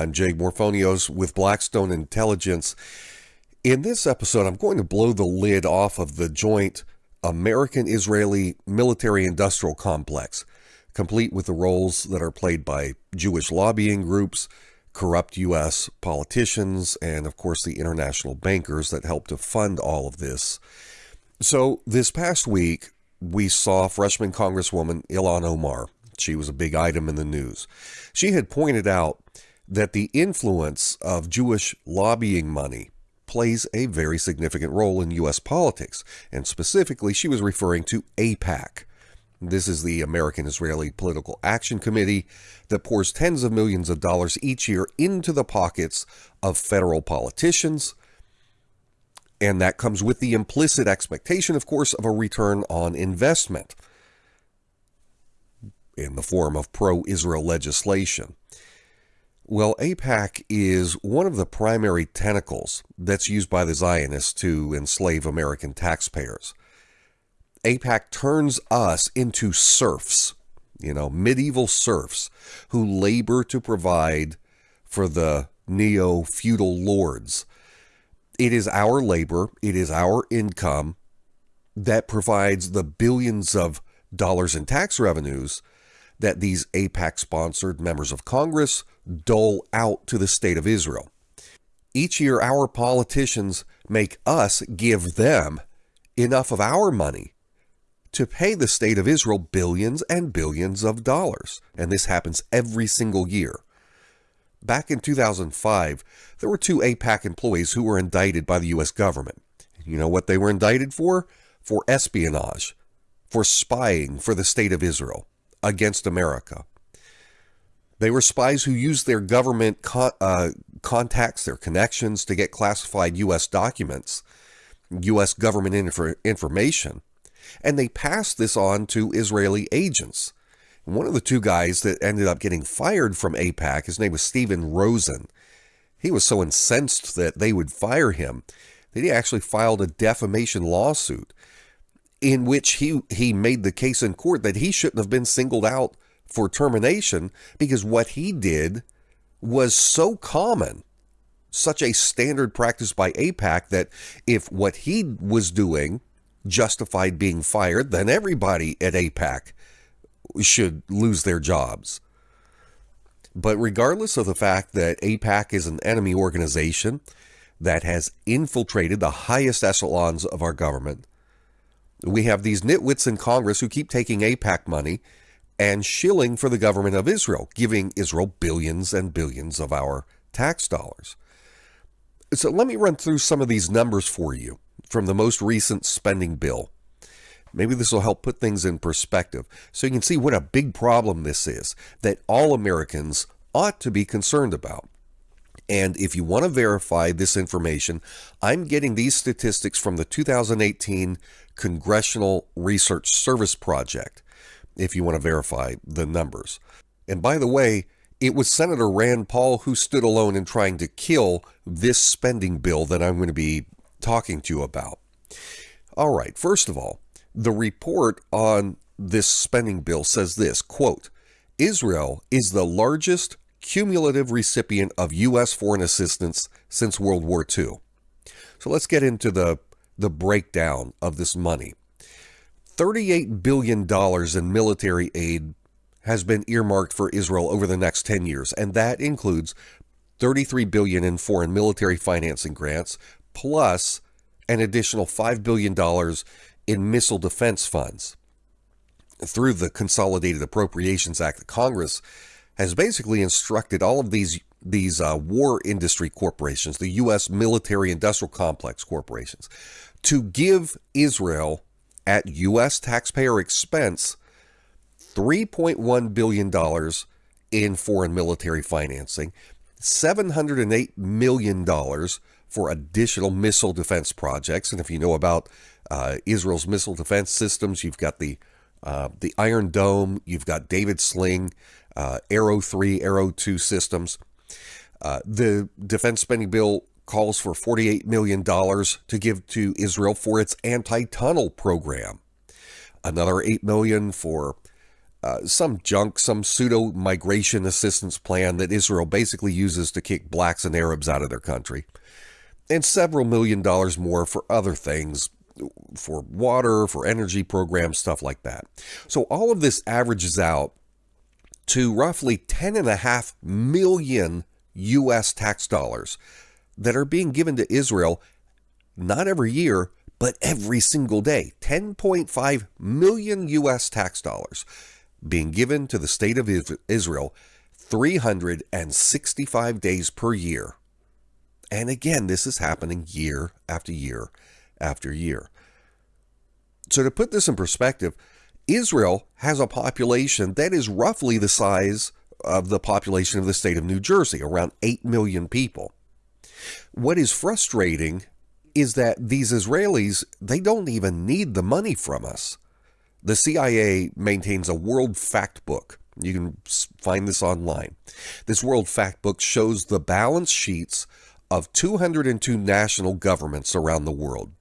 I'm Jake Morphonios with Blackstone Intelligence. In this episode, I'm going to blow the lid off of the joint American Israeli military industrial complex, complete with the roles that are played by Jewish lobbying groups, corrupt U.S. politicians, and of course the international bankers that help to fund all of this. So, this past week, we saw freshman Congresswoman Ilhan Omar she was a big item in the news. She had pointed out that the influence of Jewish lobbying money plays a very significant role in U.S. politics, and specifically, she was referring to AIPAC. This is the American Israeli Political Action Committee that pours tens of millions of dollars each year into the pockets of federal politicians. And that comes with the implicit expectation, of course, of a return on investment in the form of pro Israel legislation. Well, AIPAC is one of the primary tentacles that's used by the Zionists to enslave American taxpayers. AIPAC turns us into serfs, you know, medieval serfs who labor to provide for the neo feudal lords. It is our labor, it is our income that provides the billions of dollars in tax revenues that these AIPAC sponsored members of Congress dole out to the state of Israel. Each year, our politicians make us give them enough of our money to pay the state of Israel billions and billions of dollars. And this happens every single year. Back in 2005, there were two AIPAC employees who were indicted by the U.S. government. You know what they were indicted for? For espionage, for spying for the state of Israel against America. They were spies who used their government uh, contacts, their connections to get classified U.S. documents, U.S. government inf- information, and they passed this on to Israeli agents. one of the two guys that ended up getting fired from AIPAC, his name was Steven Rosen. He was so incensed that they would fire him that he actually filed a defamation lawsuit in which he he made the case in court that he shouldn't have been singled out for termination because what he did was so common such a standard practice by AIPAC that if what he was doing justified being fired, then everybody at AIPAC should lose their jobs. But regardless of the fact that AIPAC is an enemy organization that has infiltrated the highest echelons of our government, we have these nitwits in Congress who keep taking AIPAC money and shilling for the government of Israel, giving Israel billions and billions of our tax dollars. So let me run through some of these numbers for you from the most recent spending bill. Maybe this will help put things in perspective so you can see what a big problem this is that all Americans ought to be concerned about. And if you want to verify this information, I'm getting these statistics from the 2018 Congressional Research Service Project, if you want to verify the numbers. And by the way, it was Senator Rand Paul who stood alone in trying to kill this spending bill that I'm going to be talking to you about. All right, first of all, the report on this spending bill says this quote, Israel is the largest cumulative recipient of U.S. foreign assistance since World War II. So let's get into the, the breakdown of this money. $38 billion in military aid has been earmarked for Israel over the next 10 years, and that includes 33 billion in foreign military financing grants plus an additional 5 billion dollars in missile defense funds. Through the Consolidated Appropriations Act, Congress has basically instructed all of these these uh, war industry corporations, the U.S. military industrial complex corporations, to give Israel at U.S. taxpayer expense $3.1 billion in foreign military financing, $708 million for additional missile defense projects. And if you know about uh, Israel's missile defense systems, you've got the uh, the Iron Dome, you've got David's Sling, uh, Arrow 3, Arrow 2 systems. Uh, the defense spending bill calls for $48 million to give to Israel for its anti-tunnel program. Another 8 million for uh, some junk, some pseudo migration assistance plan that Israel basically uses to kick blacks and Arabs out of their country, and several million dollars more for other things, for water, for energy programs, stuff like that. So all of this averages out to roughly 10.5 million U.S. tax dollars that are being given to Israel not every year, but every single day. 10.5 million U.S. tax dollars being given to the state of Israel 365 days per year. And again, this is happening year after year after year. So, to put this in perspective, Israel has a population that is roughly the size of the population of the state of New Jersey, around 8 million people. What is frustrating is that these Israelis, they don't even need the money from us. The CIA maintains a World Fact Book. You can find this online. This World Fact Book shows the balance sheets of 202 national governments around the world.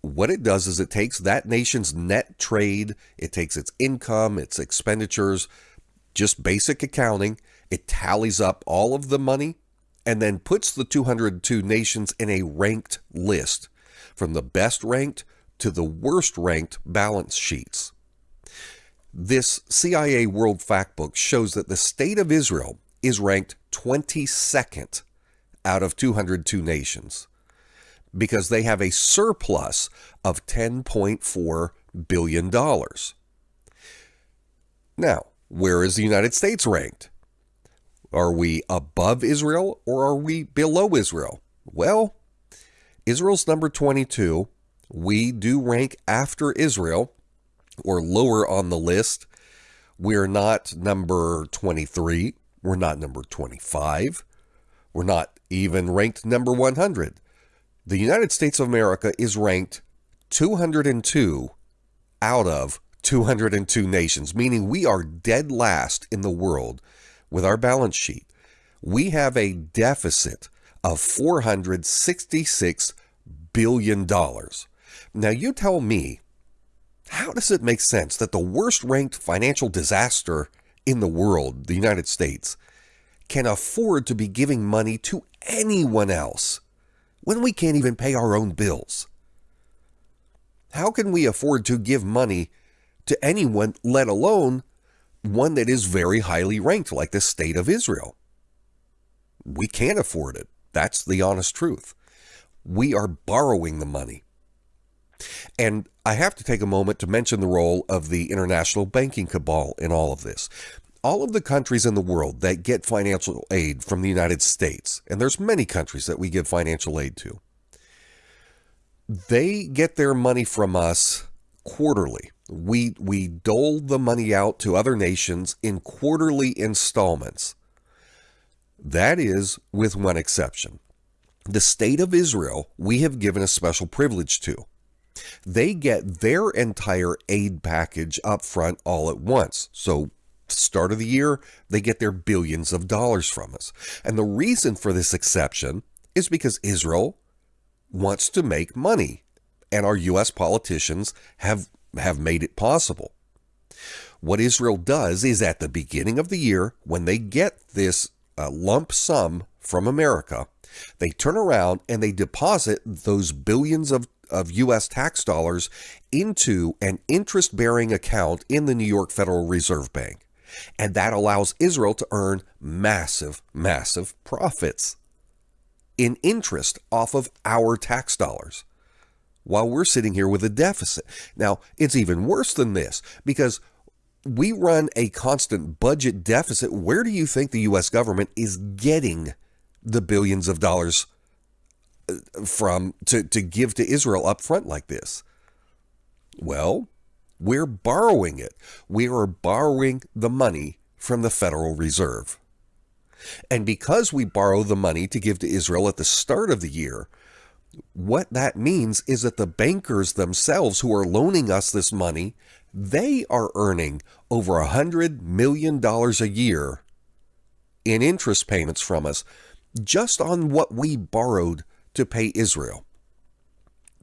What it does is it takes that nation's net trade, it takes its income, its expenditures, just basic accounting, it tallies up all of the money and then puts the 202 nations in a ranked list from the best ranked to the worst ranked balance sheets. This CIA World Factbook shows that the state of Israel is ranked 22nd out of 202 nations because they have a surplus of $10.4 billion. Now, where is the United States ranked? Are we above Israel or are we below Israel? Well, Israel's number 22. We do rank after Israel or lower on the list. We're not number 23. We're not number 25. We're not even ranked number 100. The United States of America is ranked 202 out of 202 nations, meaning we are dead last in the world with our balance sheet, we have a deficit of $466 billion. Now, you tell me, how does it make sense that the worst ranked financial disaster in the world, the United States, can afford to be giving money to anyone else when we can't even pay our own bills? How can we afford to give money to anyone, let alone one that is very highly ranked, like the state of Israel. We can't afford it. That's the honest truth. We are borrowing the money. And I have to take a moment to mention the role of the international banking cabal in all of this. All of the countries in the world that get financial aid from the United States, and there's many countries that we give financial aid to, they get their money from us quarterly. We, we dole the money out to other nations in quarterly installments. That is, with one exception. The state of Israel, we have given a special privilege to. They get their entire aid package up front all at once. So, start of the year, they get their billions of dollars from us. And the reason for this exception is because Israel wants to make money. And our U.S. politicians have have made it possible. What Israel does is at the beginning of the year, when they get this uh, lump sum from America, they turn around and they deposit those billions of, of U.S. tax dollars into an interest bearing account in the New York Federal Reserve Bank. And that allows Israel to earn massive, massive profits in interest off of our tax dollars while we're sitting here with a deficit. Now, it's even worse than this because we run a constant budget deficit. Where do you think the U.S. government is getting the billions of dollars uh, from to, to give to Israel up front like this? Well, we're borrowing it. We are borrowing the money from the Federal Reserve. And because we borrow the money to give to Israel at the start of the year, what that means is that the bankers themselves who are loaning us this money, they are earning over a hundred million dollars a year in interest payments from us just on what we borrowed to pay Israel.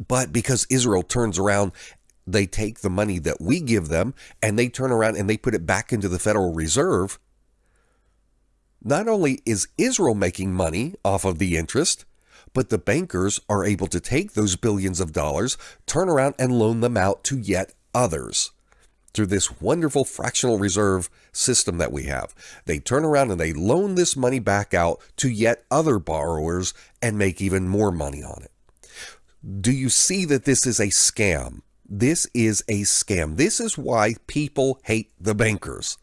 But because Israel turns around they take the money that we give them and they turn around and they put it back into the Federal Reserve. Not only is Israel making money off of the interest, but the bankers are able to take those billions of dollars, turn around and loan them out to yet others through this wonderful fractional reserve system that we have. They turn around and they loan this money back out to yet other borrowers and make even more money on it. Do you see that this is a scam? This is a scam. This is why people hate the bankers.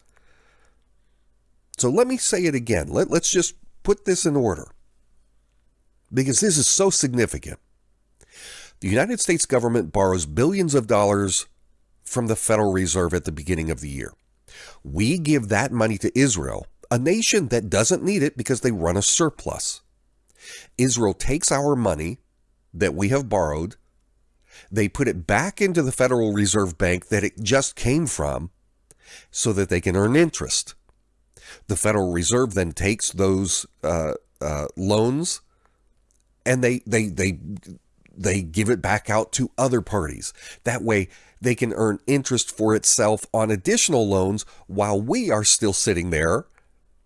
So let me say it again. Let, let's just put this in order because this is so significant. The United States government borrows billions of dollars from the Federal Reserve at the beginning of the year. We give that money to Israel, a nation that doesn't need it because they run a surplus. Israel takes our money that we have borrowed, they put it back into the Federal Reserve Bank that it just came from so that they can earn interest. The Federal Reserve then takes those uh, uh, loans and they, they, they, they give it back out to other parties. That way, they can earn interest for itself on additional loans while we are still sitting there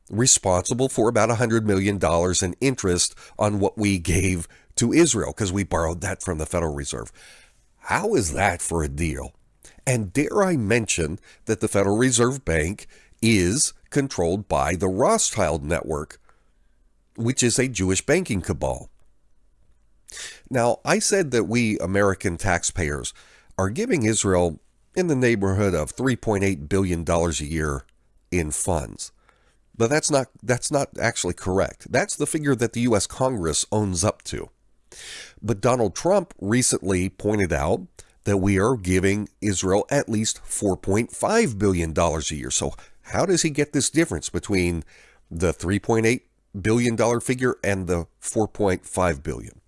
responsible for about $100 million in interest on what we gave to Israel because we borrowed that from the Federal Reserve. How is that for a deal? And dare I mention that the Federal Reserve Bank is controlled by the Rothschild Network, which is a Jewish banking cabal. Now, I said that we American taxpayers are giving Israel in the neighborhood of $3.8 billion a year in funds. But that's not that's not actually correct. That's the figure that the US Congress owns up to. But Donald Trump recently pointed out that we are giving Israel at least $4.5 billion a year. So how does he get this difference between the $3.8 billion figure and the $4.5 billion?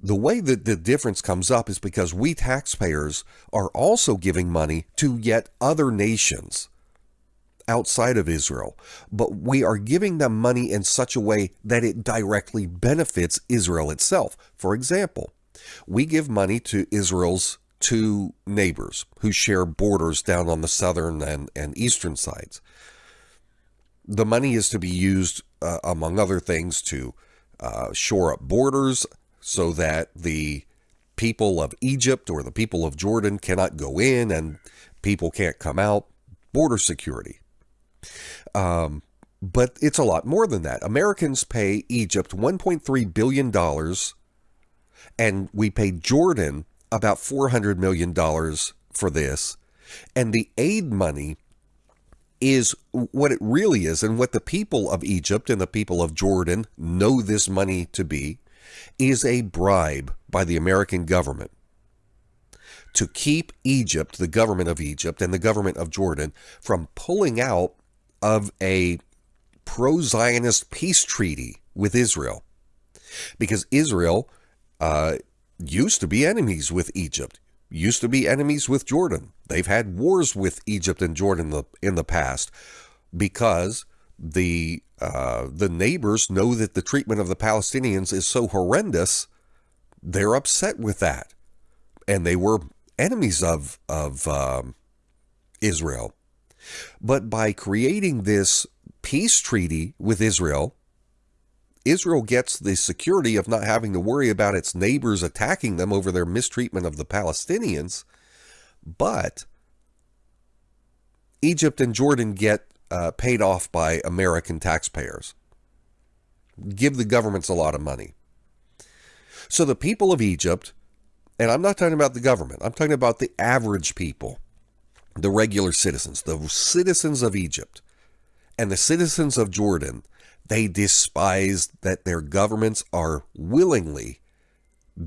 The way that the difference comes up is because we taxpayers are also giving money to yet other nations outside of Israel, but we are giving them money in such a way that it directly benefits Israel itself. For example, we give money to Israel's two neighbors who share borders down on the southern and, and eastern sides. The money is to be used, uh, among other things, to uh, shore up borders, so that the people of Egypt or the people of Jordan cannot go in and people can't come out. Border security. Um, but it's a lot more than that. Americans pay Egypt $1.3 billion, and we pay Jordan about $400 million for this. And the aid money is what it really is, and what the people of Egypt and the people of Jordan know this money to be is a bribe by the American government to keep Egypt, the government of Egypt, and the government of Jordan from pulling out of a pro Zionist peace treaty with Israel. Because Israel uh, used to be enemies with Egypt, used to be enemies with Jordan. They've had wars with Egypt and Jordan in the, in the past because the uh, the neighbors know that the treatment of the Palestinians is so horrendous, they're upset with that, and they were enemies of of um, Israel. But by creating this peace treaty with Israel, Israel gets the security of not having to worry about its neighbors attacking them over their mistreatment of the Palestinians, but Egypt and Jordan get uh, paid off by American taxpayers. Give the governments a lot of money. So the people of Egypt, and I'm not talking about the government, I'm talking about the average people, the regular citizens, the citizens of Egypt, and the citizens of Jordan, they despise that their governments are willingly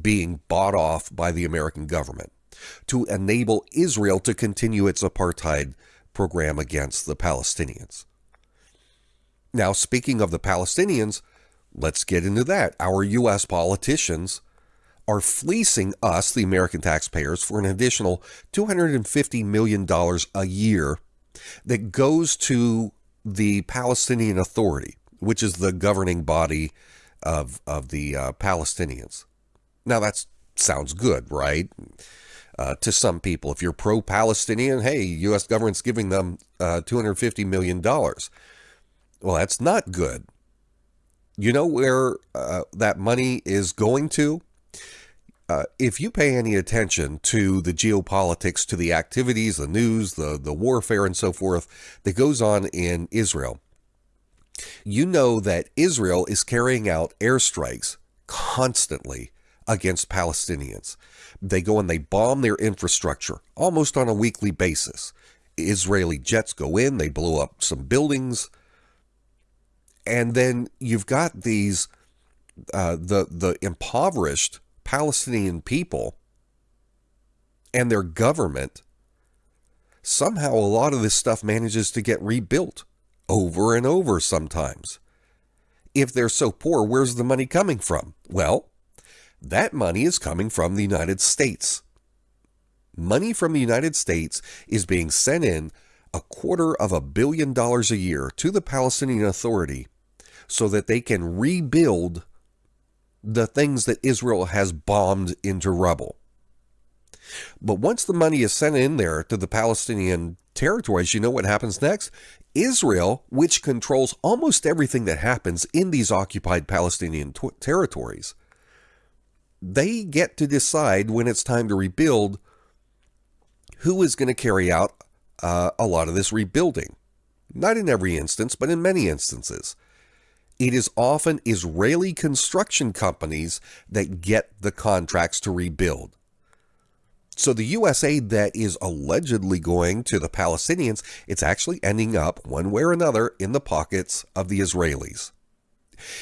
being bought off by the American government to enable Israel to continue its apartheid program against the Palestinians. Now, speaking of the Palestinians, let's get into that. Our U.S. politicians are fleecing us, the American taxpayers, for an additional $250 million a year that goes to the Palestinian Authority, which is the governing body of, of the uh, Palestinians. Now, that sounds good, right? Uh, to some people. If you're pro Palestinian, hey, U.S. government's giving them uh, $250 million. Well, that's not good. You know where uh, that money is going to? Uh, if you pay any attention to the geopolitics, to the activities, the news, the, the warfare, and so forth that goes on in Israel, you know that Israel is carrying out airstrikes constantly against Palestinians. They go and they bomb their infrastructure almost on a weekly basis. Israeli jets go in, they blow up some buildings, and then you've got these uh, the the impoverished Palestinian people and their government. Somehow, a lot of this stuff manages to get rebuilt over and over sometimes. If they're so poor, where's the money coming from? Well, that money is coming from the United States. Money from the United States is being sent in a quarter of a billion dollars a year to the Palestinian Authority so that they can rebuild the things that Israel has bombed into rubble. But once the money is sent in there to the Palestinian territories, you know what happens next? Israel, which controls almost everything that happens in these occupied Palestinian territories, they get to decide when it's time to rebuild who is going to carry out uh, a lot of this rebuilding. Not in every instance, but in many instances. It is often Israeli construction companies that get the contracts to rebuild. So the U.S. aid that is allegedly going to the Palestinians, it's actually ending up, one way or another, in the pockets of the Israelis.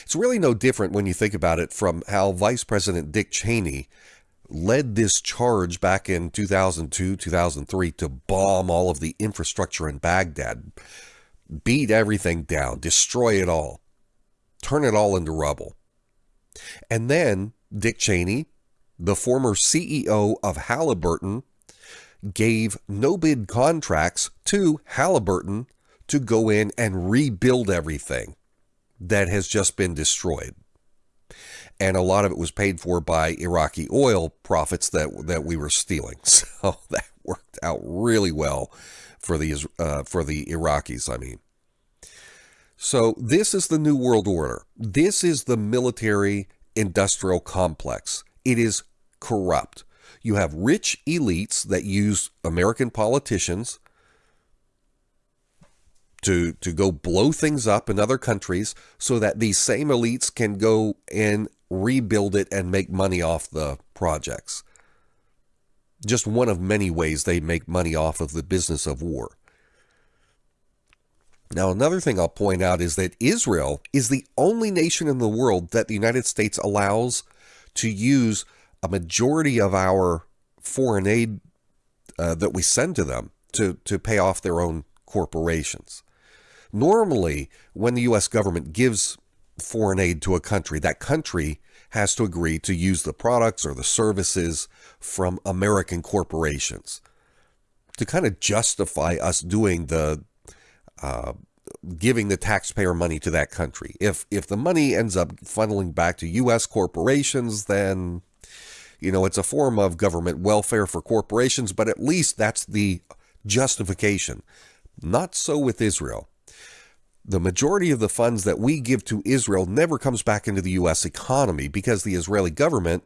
It's really no different when you think about it from how Vice President Dick Cheney led this charge back in 2002, 2003 to bomb all of the infrastructure in Baghdad, beat everything down, destroy it all, turn it all into rubble. And then Dick Cheney the former CEO of Halliburton gave no bid contracts to Halliburton to go in and rebuild everything that has just been destroyed. And a lot of it was paid for by Iraqi oil profits that that we were stealing. So that worked out really well for the uh, for the Iraqis. I mean, so this is the new world order. This is the military industrial complex. It is corrupt. You have rich elites that use American politicians to to go blow things up in other countries so that these same elites can go and rebuild it and make money off the projects. Just one of many ways they make money off of the business of war. Now, another thing I'll point out is that Israel is the only nation in the world that the United States allows to use a majority of our foreign aid uh, that we send to them to, to pay off their own corporations. Normally, when the U.S. government gives foreign aid to a country, that country has to agree to use the products or the services from American corporations to kind of justify us doing the uh, giving the taxpayer money to that country. If if the money ends up funneling back to U.S. corporations, then you know, it's a form of government welfare for corporations, but at least that's the justification. Not so with Israel. The majority of the funds that we give to Israel never comes back into the U.S. economy because the Israeli government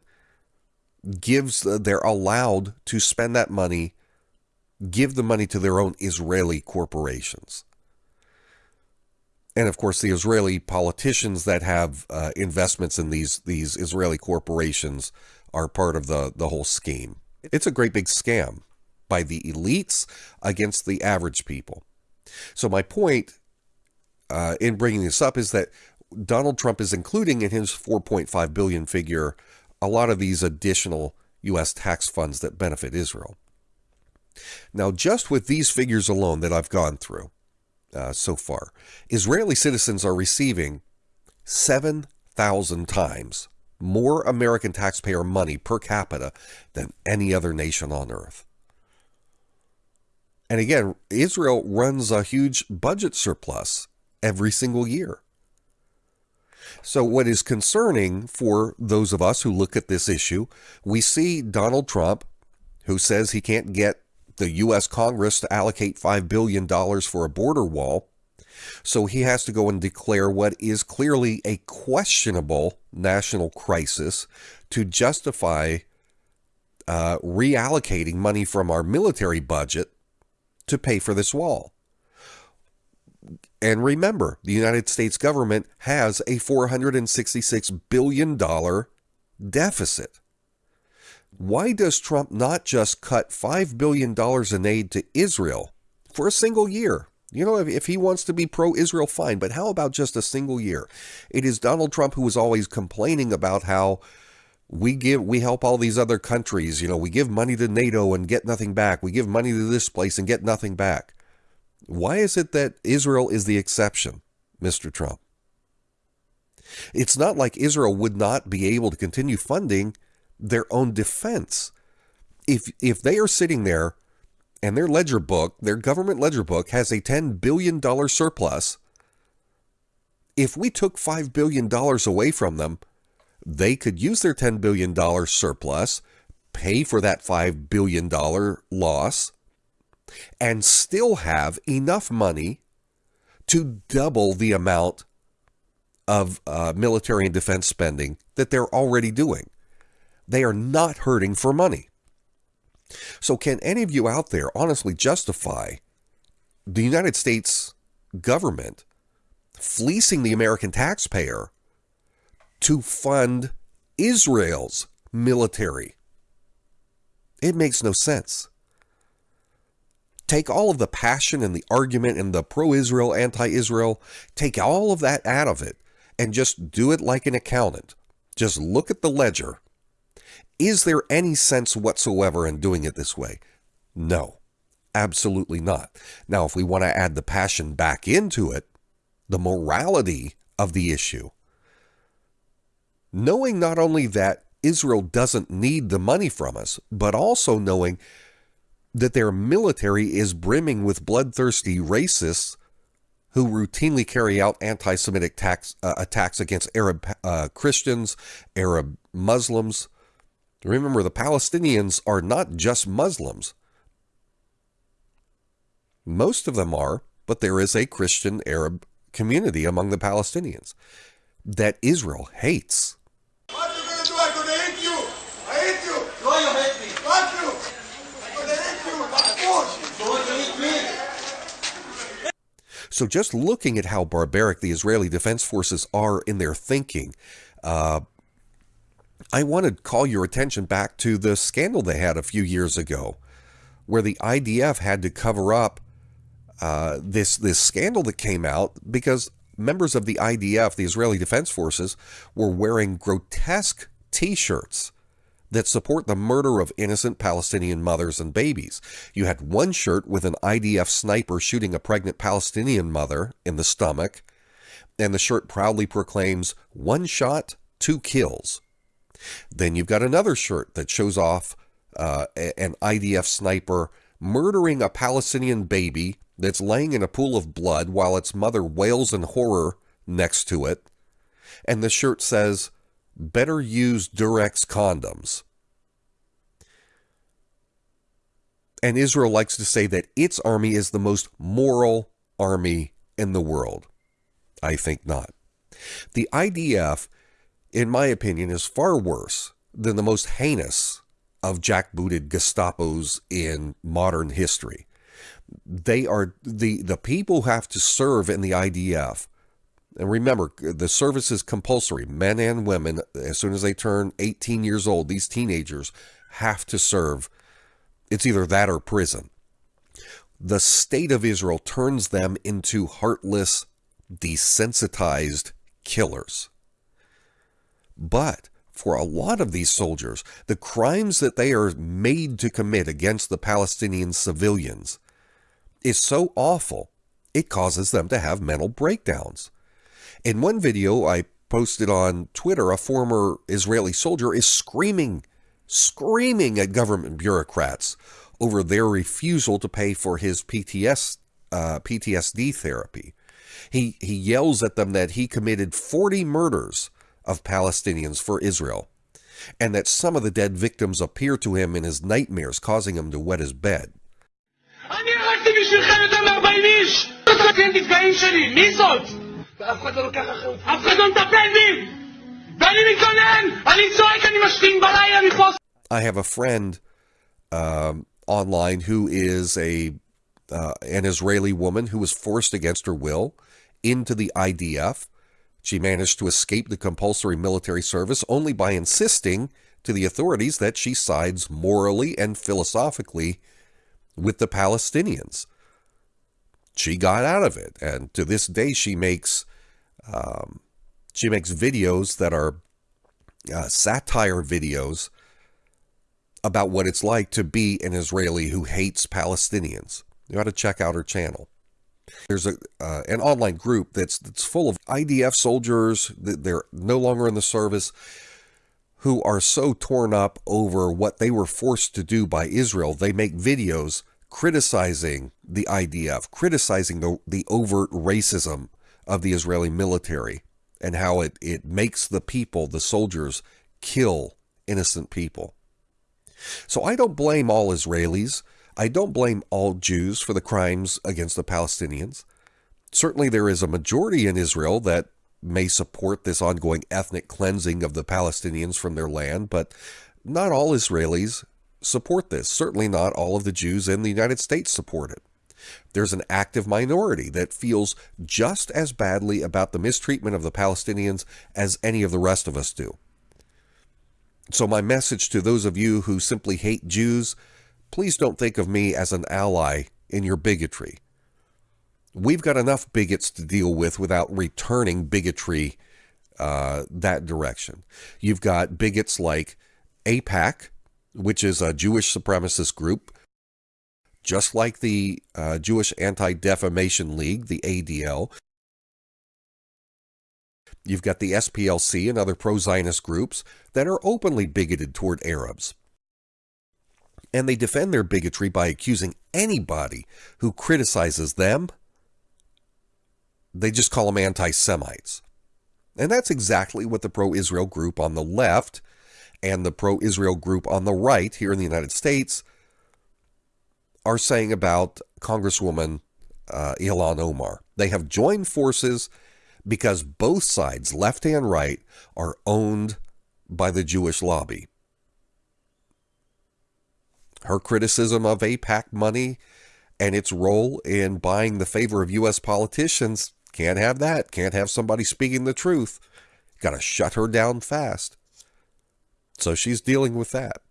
gives, uh, they're allowed to spend that money, give the money to their own Israeli corporations. And of course, the Israeli politicians that have uh, investments in these these Israeli corporations are part of the, the whole scheme. It's a great big scam by the elites against the average people. So my point uh, in bringing this up is that Donald Trump is including in his 4.5 billion figure a lot of these additional U.S. tax funds that benefit Israel. Now, just with these figures alone that I've gone through uh, so far, Israeli citizens are receiving 7,000 times more American taxpayer money per capita than any other nation on earth. And again, Israel runs a huge budget surplus every single year. So, what is concerning for those of us who look at this issue, we see Donald Trump who says he can't get the U.S. Congress to allocate $5 billion for a border wall. So he has to go and declare what is clearly a questionable national crisis to justify uh, reallocating money from our military budget to pay for this wall. And remember, the United States government has a $466 billion deficit. Why does Trump not just cut $5 billion in aid to Israel for a single year? You know, if, if he wants to be pro Israel, fine, but how about just a single year? It is Donald Trump who is always complaining about how we give we help all these other countries you know we give money to nato and get nothing back we give money to this place and get nothing back why is it that israel is the exception mr trump? It's not like israel would not be able to continue funding their own defense. If if they are sitting there and their ledger book their government ledger book has a 10 billion dollar surplus if we took 5 billion dollars away from them they could use their $10 billion surplus, pay for that $5 billion loss, and still have enough money to double the amount of uh, military and defense spending that they're already doing. They are not hurting for money. So, can any of you out there honestly justify the United States government fleecing the American taxpayer to fund Israel's military. It makes no sense. Take all of the passion and the argument and the pro Israel, anti Israel, take all of that out of it and just do it like an accountant. Just look at the ledger. Is there any sense whatsoever in doing it this way? No, absolutely not. Now, if we want to add the passion back into it, the morality of the issue, knowing not only that Israel doesn't need the money from us, but also knowing that their military is brimming with bloodthirsty racists who routinely carry out anti Semitic uh, attacks against Arab uh, Christians, Arab Muslims. Remember, the Palestinians are not just Muslims. Most of them are, but there is a Christian Arab community among the Palestinians that Israel hates. So just looking at how barbaric the Israeli Defense Forces are in their thinking, uh, I want to call your attention back to the scandal they had a few years ago, where the IDF had to cover up uh, this this scandal that came out because members of the IDF, the Israeli Defense Forces, were wearing grotesque T-shirts that support the murder of innocent Palestinian mothers and babies. You had one shirt with an IDF sniper shooting a pregnant Palestinian mother in the stomach, and the shirt proudly proclaims one shot, two kills. Then you've got another shirt that shows off uh, an IDF sniper murdering a Palestinian baby that's laying in a pool of blood while its mother wails in horror next to it. And the shirt says, better use Durex condoms. And Israel likes to say that its army is the most moral army in the world. I think not. The IDF, in my opinion, is far worse than the most heinous of jackbooted Gestapos in modern history. They are the, the people who have to serve in the IDF and remember, uh, the service is compulsory. Men and women, as soon as they turn 18 years old, these teenagers have to serve. It's either that or prison. The state of Israel turns them into heartless, desensitized killers. But for a lot of these soldiers, the crimes that they are made to commit against the Palestinian civilians is so awful, it causes them to have mental breakdowns. In one video I posted on Twitter, a former Israeli soldier is screaming, screaming at government bureaucrats over their refusal to pay for his PTS, uh, PTSD therapy. He, he yells at them that he committed 40 murders of Palestinians for Israel. and that some of the dead victims appear to him in his nightmares, causing him to wet his bed. אני הרגתי בשבילכם יותר מ-40 איש! אתם נפגעים שלי, מי זאת? ואף אחד לא לוקח אחריות. אף אחד לא מטפל בי! ואני מתגונן! אני צועק, אני משתין בלילה מפה! I have a friend um, online who is a uh, an Israeli woman who was forced against her will into the IDF. She managed to escape the compulsory military service only by insisting to the authorities that she sides morally and philosophically with the Palestinians. She got out of it, and to this day, she makes um, she makes videos that are uh, satire videos about what it's like to be an Israeli who hates Palestinians. You ought to check out her channel. There's a uh, an online group that's that's full of IDF soldiers that they're no longer in the service who are so torn up over what they were forced to do by Israel. They make videos criticizing the IDF, criticizing the, the overt racism of the Israeli military and how it, it makes the people, the soldiers, kill innocent people. So I don't blame all Israelis. I don't blame all Jews for the crimes against the Palestinians. Certainly, there is a majority in Israel that may support this ongoing ethnic cleansing of the Palestinians from their land, but not all Israelis support this. Certainly, not all of the Jews in the United States support it. There's an active minority that feels just as badly about the mistreatment of the Palestinians as any of the rest of us do. So, my message to those of you who simply hate Jews please don't think of me as an ally in your bigotry. We've got enough bigots to deal with without returning bigotry uh, that direction. You've got bigots like AIPAC, which is a Jewish supremacist group, just like the uh, Jewish Anti Defamation League, the ADL. You've got the SPLC and other pro Zionist groups that are openly bigoted toward Arabs. And they defend their bigotry by accusing anybody who criticizes them, they just call them anti Semites. And that's exactly what the pro Israel group on the left and the pro Israel group on the right here in the United States are saying about Congresswoman uh, Ilhan Omar. They have joined forces because both sides, left and right, are owned by the Jewish lobby. Her criticism of AIPAC money and its role in buying the favor of U.S. politicians can't have that. Can't have somebody speaking the truth. Got to shut her down fast. So she's dealing with that.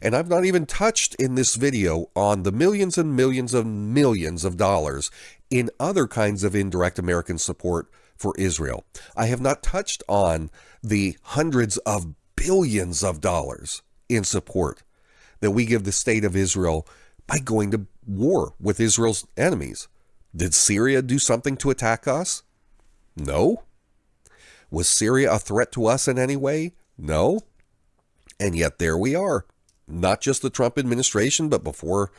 And I've not even touched in this video on the millions and millions and millions of dollars in other kinds of indirect American support for Israel. I have not touched on the hundreds of billions of dollars in support that we give the state of Israel by going to war with Israel's enemies. Did Syria do something to attack us? No. Was Syria a threat to us in any way? No. And yet there we are. Not just the Trump administration, but before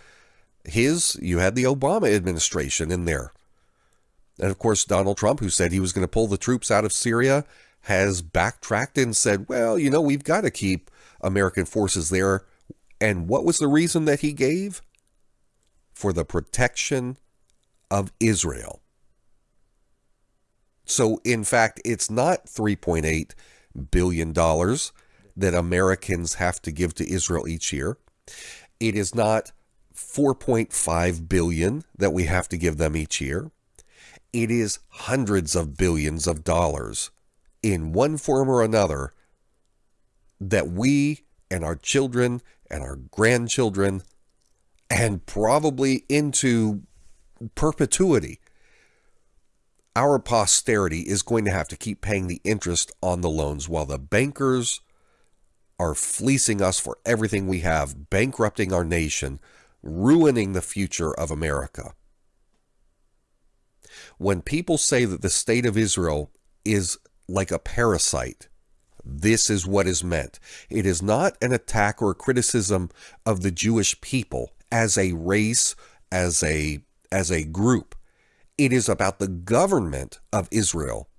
his, you had the Obama administration in there. And of course, Donald Trump, who said he was going to pull the troops out of Syria, has backtracked and said, well, you know, we've got to keep American forces there and what was the reason that he gave? For the protection of Israel. So, in fact, it's not $3.8 billion that Americans have to give to Israel each year. It is not 4.5 billion that we have to give them each year. It is hundreds of billions of dollars in one form or another that we and our children and our grandchildren and probably into perpetuity. Our posterity is going to have to keep paying the interest on the loans while the bankers are fleecing us for everything we have, bankrupting our nation, ruining the future of America. When people say that the state of Israel is like a parasite, this is what is meant. It is not an attack or a criticism of the Jewish people as a race, as a as a group. It is about the government of Israel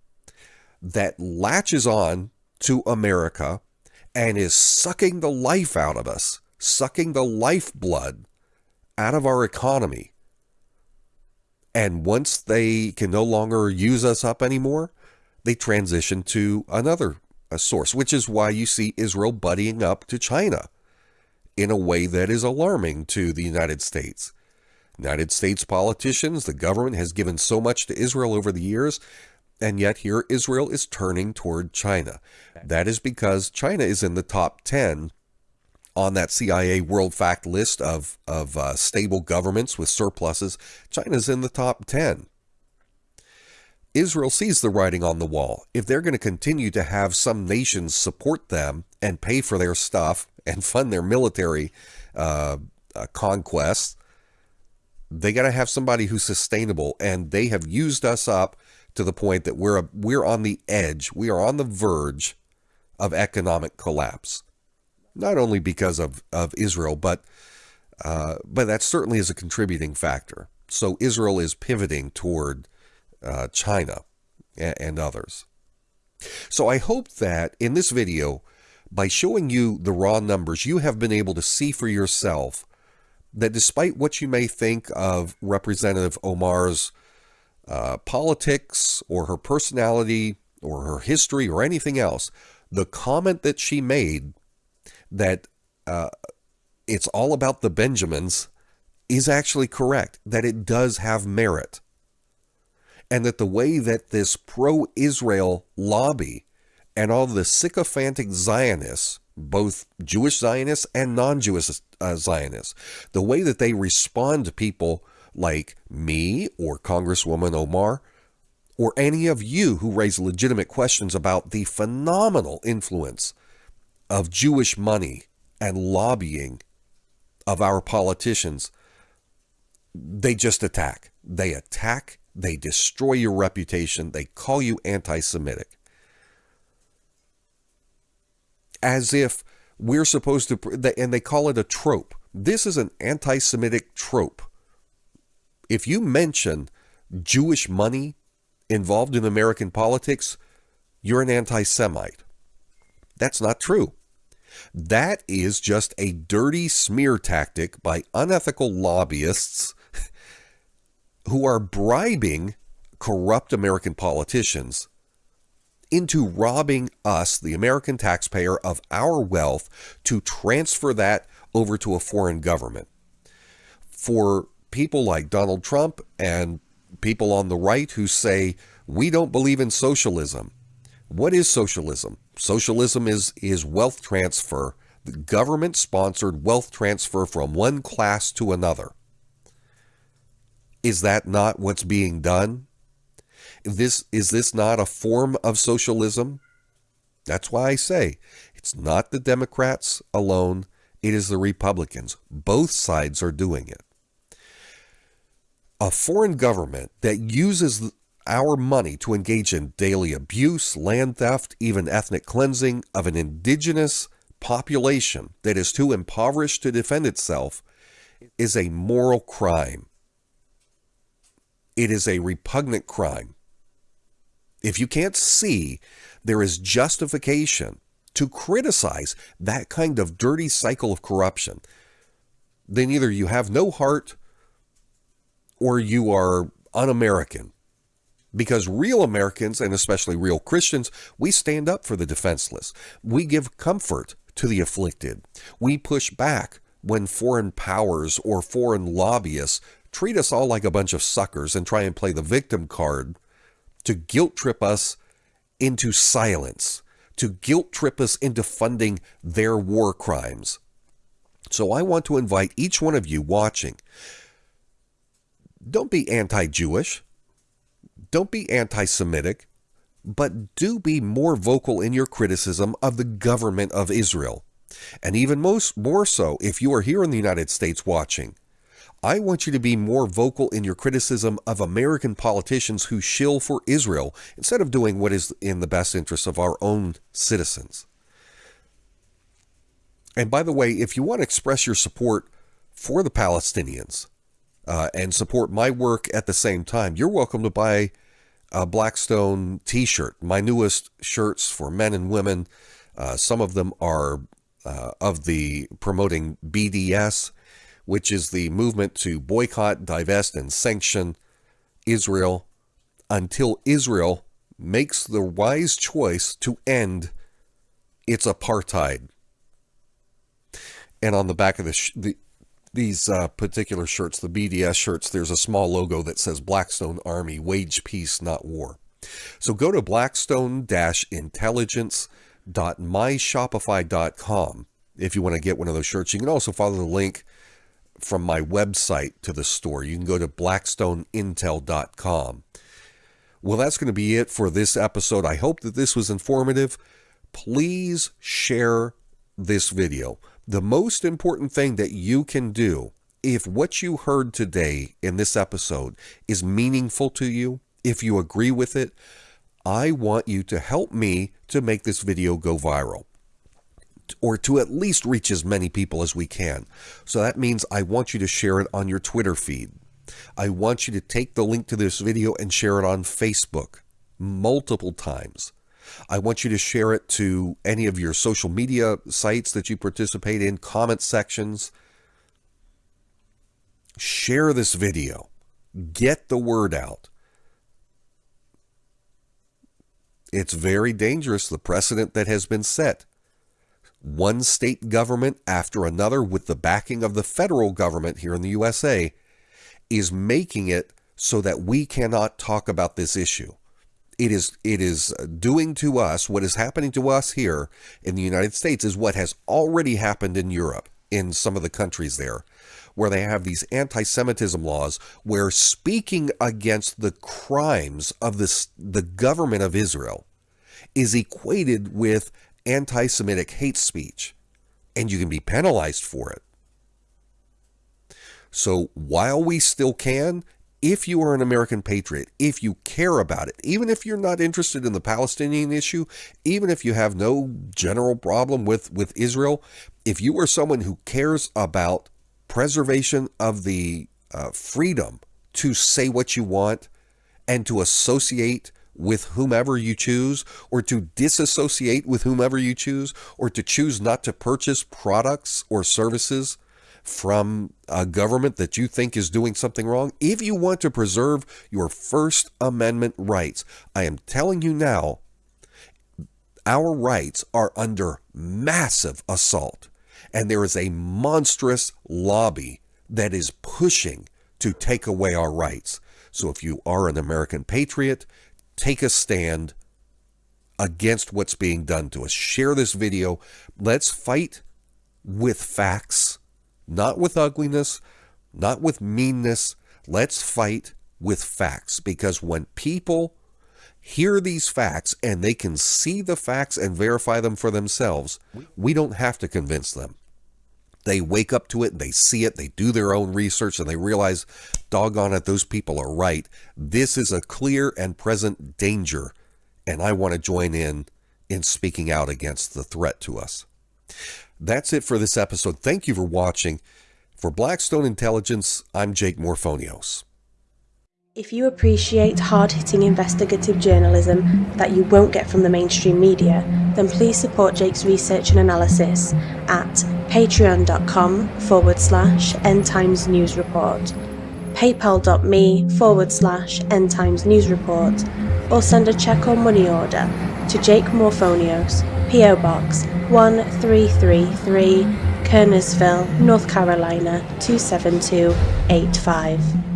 that latches on to America and is sucking the life out of us, sucking the lifeblood out of our economy. And once they can no longer use us up anymore, they transition to another source, which is why you see Israel buddying up to China in a way that is alarming to the United States. United States politicians, the government has given so much to Israel over the years, and yet here Israel is turning toward China. That is because China is in the top 10 on that CIA World Fact list of, of uh, stable governments with surpluses. China's in the top 10. Israel sees the writing on the wall. If they're going to continue to have some nations support them and pay for their stuff and fund their military uh, uh, conquests, they got to have somebody who's sustainable. And they have used us up to the point that we're a, we're on the edge. We are on the verge of economic collapse. Not only because of, of Israel, but uh, but that certainly is a contributing factor. So Israel is pivoting toward uh, China and, and others. So I hope that in this video, by showing you the raw numbers, you have been able to see for yourself that despite what you may think of Representative Omar's uh, politics or her personality or her history or anything else, the comment that she made that uh, it's all about the Benjamins is actually correct, that it does have merit. And that the way that this pro Israel lobby and all the sycophantic Zionists, both Jewish Zionists and non Jewish uh, Zionists, the way that they respond to people like me or Congresswoman Omar or any of you who raise legitimate questions about the phenomenal influence of Jewish money and lobbying of our politicians, they just attack. They attack, they destroy your reputation, they call you anti Semitic. As if we're supposed to, and they call it a trope. This is an anti Semitic trope if you mention Jewish money involved in American politics, you're an anti Semite. That's not true. That is just a dirty smear tactic by unethical lobbyists who are bribing corrupt American politicians into robbing us, the American taxpayer, of our wealth to transfer that over to a foreign government. For people like Donald Trump and people on the right who say, we don't believe in socialism. What is socialism? Socialism is, is wealth transfer, government sponsored wealth transfer from one class to another. Is that not what's being done? This is this not a form of socialism? That's why I say it's not the Democrats alone, it is the Republicans. Both sides are doing it a foreign government that uses our money to engage in daily abuse, land theft, even ethnic cleansing of an indigenous population that is too impoverished to defend itself is a moral crime. It is a repugnant crime. If you can't see there is justification to criticize that kind of dirty cycle of corruption, then either you have no heart or you are un American. Because real Americans, and especially real Christians, we stand up for the defenseless. We give comfort to the afflicted. We push back when foreign powers or foreign lobbyists treat us all like a bunch of suckers and try and play the victim card to guilt trip us into silence, to guilt trip us into funding their war crimes. So I want to invite each one of you watching don't be anti Jewish. Don't be anti Semitic. But do be more vocal in your criticism of the government of Israel. And even most more so if you are here in the United States watching. I want you to be more vocal in your criticism of American politicians who shill for Israel instead of doing what is in the best interest of our own citizens. And by the way, if you want to express your support for the Palestinians, uh, and support my work at the same time, you're welcome to buy a Blackstone t shirt, my newest shirts for men and women. Uh, some of them are uh, of the promoting BDS, which is the movement to boycott, divest, and sanction Israel until Israel makes the wise choice to end its apartheid. And on the back of the, the these uh, particular shirts, the BDS shirts, there's a small logo that says Blackstone Army, wage peace, not war. So go to blackstone-intelligence.myshopify.com if you want to get one of those shirts. You can also follow the link from my website to the store. You can go to blackstoneintel.com. Well, that's going to be it for this episode. I hope that this was informative. Please share this video. The most important thing that you can do if what you heard today in this episode is meaningful to you, if you agree with it, I want you to help me to make this video go viral or to at least reach as many people as we can. So that means I want you to share it on your Twitter feed. I want you to take the link to this video and share it on Facebook multiple times. I want you to share it to any of your social media sites that you participate in, comment sections. Share this video. Get the word out. It's very dangerous, the precedent that has been set. One state government after another, with the backing of the federal government here in the USA, is making it so that we cannot talk about this issue. It is it is doing to us what is happening to us here in the United States is what has already happened in Europe in some of the countries there where they have these anti-Semitism laws where speaking against the crimes of this the government of Israel is equated with anti-Semitic hate speech and you can be penalized for it. So while we still can, if you are an American patriot, if you care about it, even if you're not interested in the Palestinian issue, even if you have no general problem with, with Israel, if you are someone who cares about preservation of the uh, freedom to say what you want and to associate with whomever you choose, or to disassociate with whomever you choose, or to choose not to purchase products or services from a government that you think is doing something wrong, if you want to preserve your First Amendment rights, I am telling you now, our rights are under massive assault. And there is a monstrous lobby that is pushing to take away our rights. So if you are an American patriot, take a stand against what's being done to us. Share this video. Let's fight with facts not with ugliness, not with meanness. Let's fight with facts because when people hear these facts and they can see the facts and verify them for themselves, we don't have to convince them. They wake up to it, they see it, they do their own research, and they realize, doggone it, those people are right. This is a clear and present danger, and I want to join in in speaking out against the threat to us. That's it for this episode. Thank you for watching. For Blackstone Intelligence, I'm Jake Morphonios. If you appreciate hard hitting investigative journalism that you won't get from the mainstream media, then please support Jake's research and analysis at patreon.com forward slash end times news report, paypal.me forward slash end times news report, or send a check or money order to Jake Morphonios, P.O. Box 1333, Kernersville, North Carolina 27285.